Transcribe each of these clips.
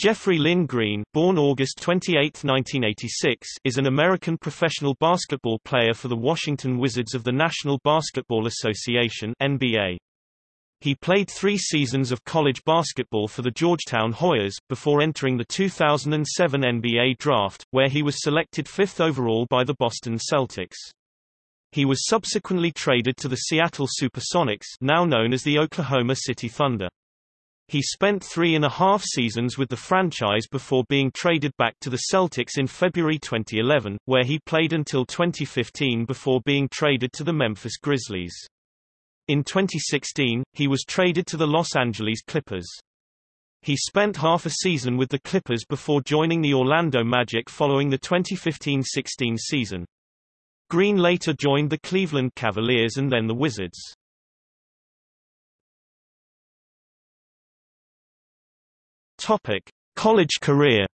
Jeffrey Lynn Green, born August 28, 1986, is an American professional basketball player for the Washington Wizards of the National Basketball Association (NBA). He played three seasons of college basketball for the Georgetown Hoyas, before entering the 2007 NBA Draft, where he was selected fifth overall by the Boston Celtics. He was subsequently traded to the Seattle Supersonics now known as the Oklahoma City Thunder. He spent three and a half seasons with the franchise before being traded back to the Celtics in February 2011, where he played until 2015 before being traded to the Memphis Grizzlies. In 2016, he was traded to the Los Angeles Clippers. He spent half a season with the Clippers before joining the Orlando Magic following the 2015-16 season. Green later joined the Cleveland Cavaliers and then the Wizards. Topic: College career.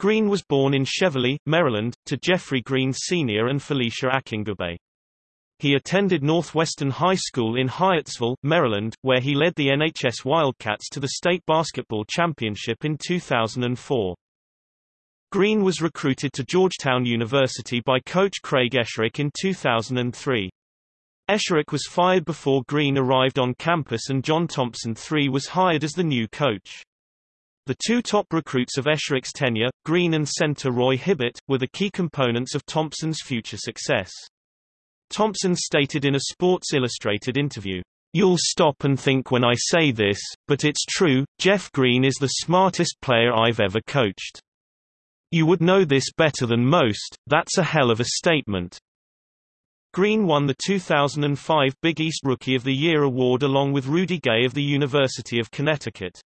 Green was born in Cheverly, Maryland, to Jeffrey Green Sr. and Felicia Akingbebe. He attended Northwestern High School in Hyattsville, Maryland, where he led the NHS Wildcats to the state basketball championship in 2004. Green was recruited to Georgetown University by coach Craig Esherick in 2003. Esherick was fired before Green arrived on campus and John Thompson III was hired as the new coach. The two top recruits of Esherick's tenure, Green and center Roy Hibbert, were the key components of Thompson's future success. Thompson stated in a Sports Illustrated interview, You'll stop and think when I say this, but it's true, Jeff Green is the smartest player I've ever coached. You would know this better than most, that's a hell of a statement. Green won the 2005 Big East Rookie of the Year award along with Rudy Gay of the University of Connecticut.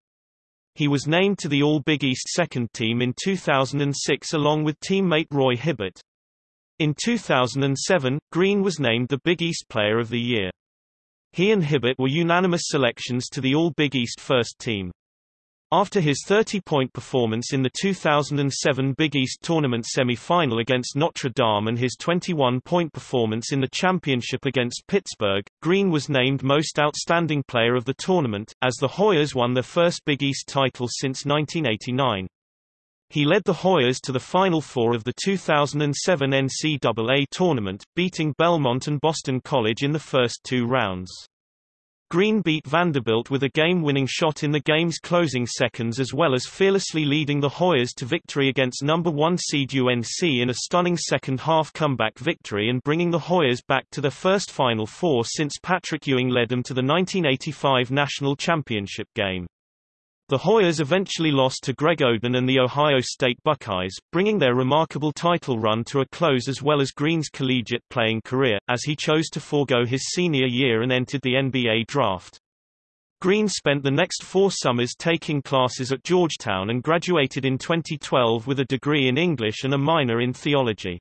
He was named to the All-Big East second team in 2006 along with teammate Roy Hibbert. In 2007, Green was named the Big East Player of the Year. He and Hibbert were unanimous selections to the All-Big East first team. After his 30-point performance in the 2007 Big East Tournament semi-final against Notre Dame and his 21-point performance in the championship against Pittsburgh, Green was named Most Outstanding Player of the tournament, as the Hoyas won their first Big East title since 1989. He led the Hoyas to the Final Four of the 2007 NCAA tournament, beating Belmont and Boston College in the first two rounds. Green beat Vanderbilt with a game-winning shot in the game's closing seconds as well as fearlessly leading the Hoyas to victory against number 1 seed UNC in a stunning second-half comeback victory and bringing the Hoyas back to their first Final Four since Patrick Ewing led them to the 1985 National Championship game. The Hoyas eventually lost to Greg Oden and the Ohio State Buckeyes, bringing their remarkable title run to a close as well as Green's collegiate playing career, as he chose to forego his senior year and entered the NBA draft. Green spent the next four summers taking classes at Georgetown and graduated in 2012 with a degree in English and a minor in theology.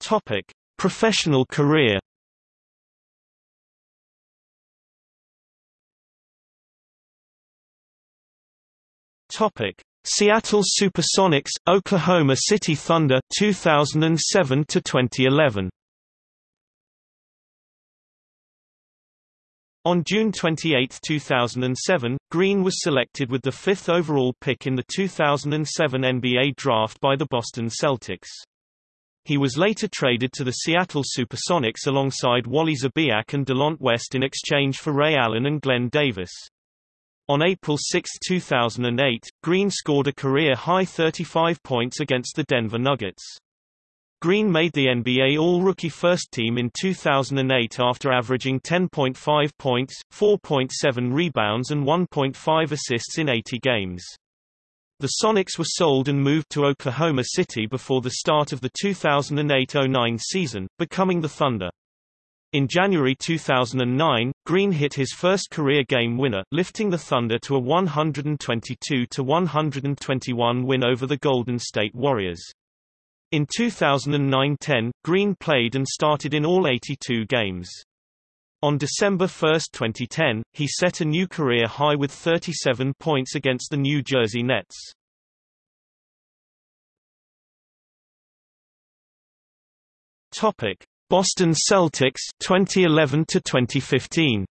Topic: Professional career Topic: Seattle Supersonics, Oklahoma City Thunder 2007 to 2011. On June 28, 2007, Green was selected with the fifth overall pick in the 2007 NBA Draft by the Boston Celtics. He was later traded to the Seattle Supersonics alongside Wally Szczerbiak and Delonte West in exchange for Ray Allen and Glen Davis. On April 6, 2008, Green scored a career-high 35 points against the Denver Nuggets. Green made the NBA All-Rookie First Team in 2008 after averaging 10.5 points, 4.7 rebounds and 1.5 assists in 80 games. The Sonics were sold and moved to Oklahoma City before the start of the 2008-09 season, becoming the Thunder. In January 2009, Green hit his first career game winner, lifting the Thunder to a 122-121 win over the Golden State Warriors. In 2009-10, Green played and started in all 82 games. On December 1, 2010, he set a new career high with 37 points against the New Jersey Nets. Topic: Boston Celtics 2011 to 2015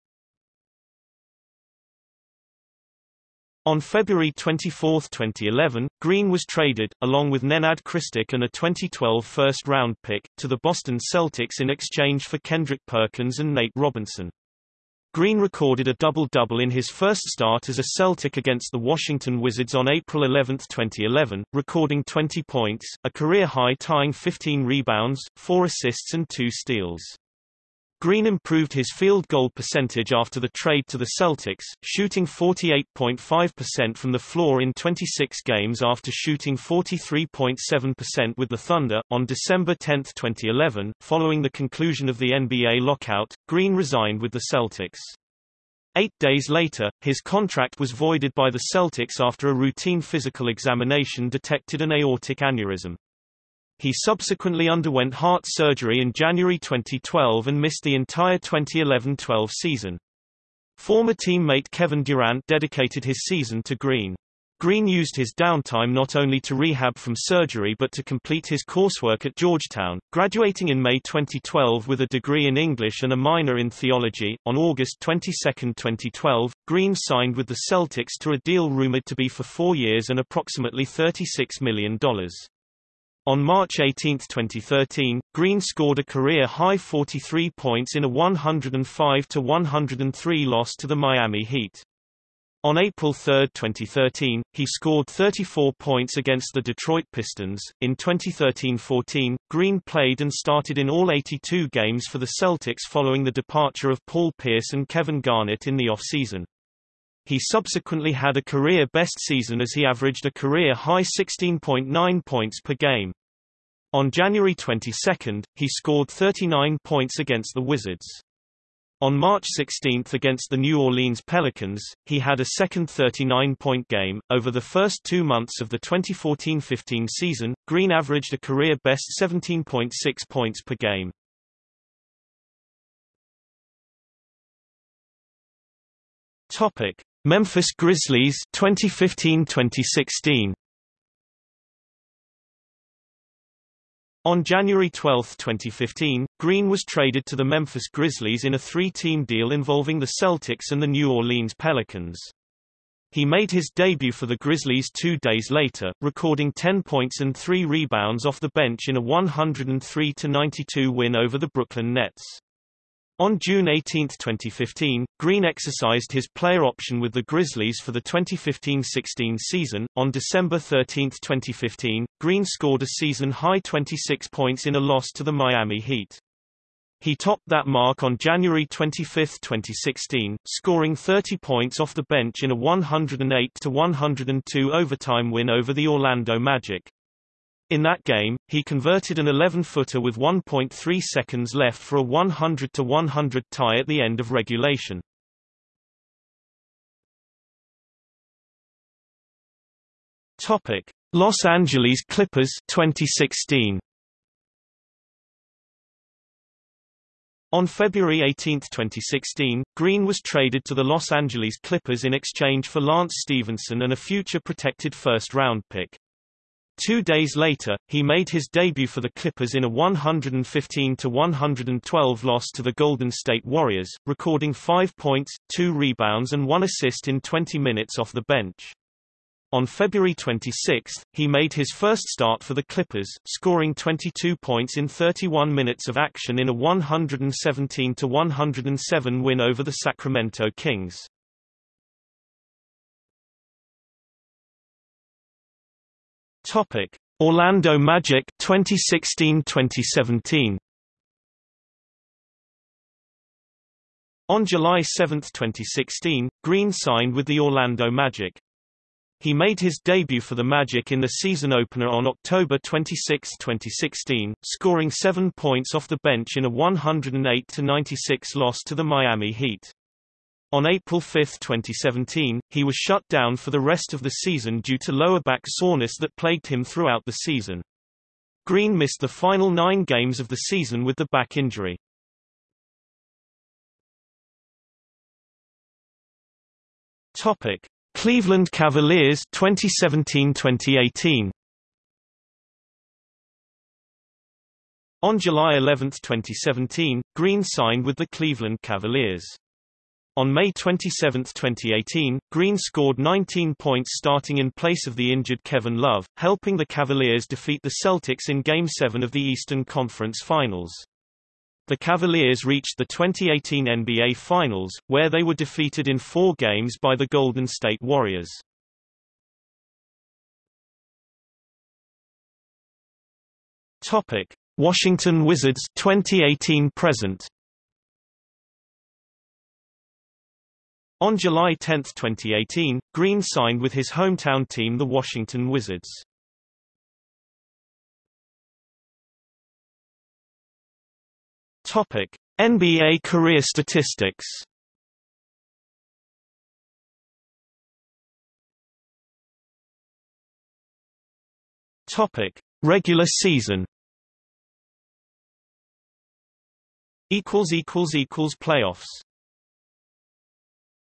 On February 24, 2011, Green was traded, along with Nenad Kristic and a 2012 first-round pick, to the Boston Celtics in exchange for Kendrick Perkins and Nate Robinson. Green recorded a double-double in his first start as a Celtic against the Washington Wizards on April 11, 2011, recording 20 points, a career-high tying 15 rebounds, 4 assists and 2 steals. Green improved his field goal percentage after the trade to the Celtics, shooting 48.5% from the floor in 26 games after shooting 43.7% with the Thunder. On December 10, 2011, following the conclusion of the NBA lockout, Green resigned with the Celtics. Eight days later, his contract was voided by the Celtics after a routine physical examination detected an aortic aneurysm. He subsequently underwent heart surgery in January 2012 and missed the entire 2011-12 season. Former teammate Kevin Durant dedicated his season to Green. Green used his downtime not only to rehab from surgery but to complete his coursework at Georgetown, graduating in May 2012 with a degree in English and a minor in theology. On August 22, 2012, Green signed with the Celtics to a deal rumored to be for four years and approximately $36 million. On March 18, 2013, Green scored a career-high 43 points in a 105-103 loss to the Miami Heat. On April 3, 2013, he scored 34 points against the Detroit Pistons. In 2013-14, Green played and started in all 82 games for the Celtics following the departure of Paul Pierce and Kevin Garnett in the offseason. He subsequently had a career-best season as he averaged a career-high 16.9 points per game. On January 22, he scored 39 points against the Wizards. On March 16 against the New Orleans Pelicans, he had a second 39-point game. Over the first two months of the 2014-15 season, Green averaged a career-best 17.6 points per game. Topic: Memphis Grizzlies 2015-2016. On January 12, 2015, Green was traded to the Memphis Grizzlies in a three-team deal involving the Celtics and the New Orleans Pelicans. He made his debut for the Grizzlies two days later, recording 10 points and 3 rebounds off the bench in a 103-92 win over the Brooklyn Nets. On June 18, 2015, Green exercised his player option with the Grizzlies for the 2015-16 season. On December 13, 2015, Green scored a season-high 26 points in a loss to the Miami Heat. He topped that mark on January 25, 2016, scoring 30 points off the bench in a 108-102 overtime win over the Orlando Magic. In that game, he converted an 11-footer with 1.3 seconds left for a 100-100 tie at the end of regulation. Topic: Los Angeles Clippers 2016. On February 18, 2016, Green was traded to the Los Angeles Clippers in exchange for Lance Stephenson and a future protected first-round pick. Two days later, he made his debut for the Clippers in a 115-112 loss to the Golden State Warriors, recording 5 points, 2 rebounds and 1 assist in 20 minutes off the bench. On February 26, he made his first start for the Clippers, scoring 22 points in 31 minutes of action in a 117-107 win over the Sacramento Kings. Topic: Orlando Magic 2016-2017. On July 7, 2016, Green signed with the Orlando Magic. He made his debut for the Magic in the season opener on October 26, 2016, scoring 7 points off the bench in a 108-96 loss to the Miami Heat. On April 5, 2017, he was shut down for the rest of the season due to lower back soreness that plagued him throughout the season. Green missed the final nine games of the season with the back injury. Topic: Cleveland Cavaliers 2017-2018. On July 11, 2017, Green signed with the Cleveland Cavaliers. On May 27, 2018, Green scored 19 points starting in place of the injured Kevin Love, helping the Cavaliers defeat the Celtics in Game 7 of the Eastern Conference Finals. The Cavaliers reached the 2018 NBA Finals, where they were defeated in four games by the Golden State Warriors. Topic: Washington Wizards 2018 present. On July 10, 2018, Green signed with his hometown team the Washington Wizards. Topic: NBA career statistics. Topic: Regular season. Equals equals equals playoffs.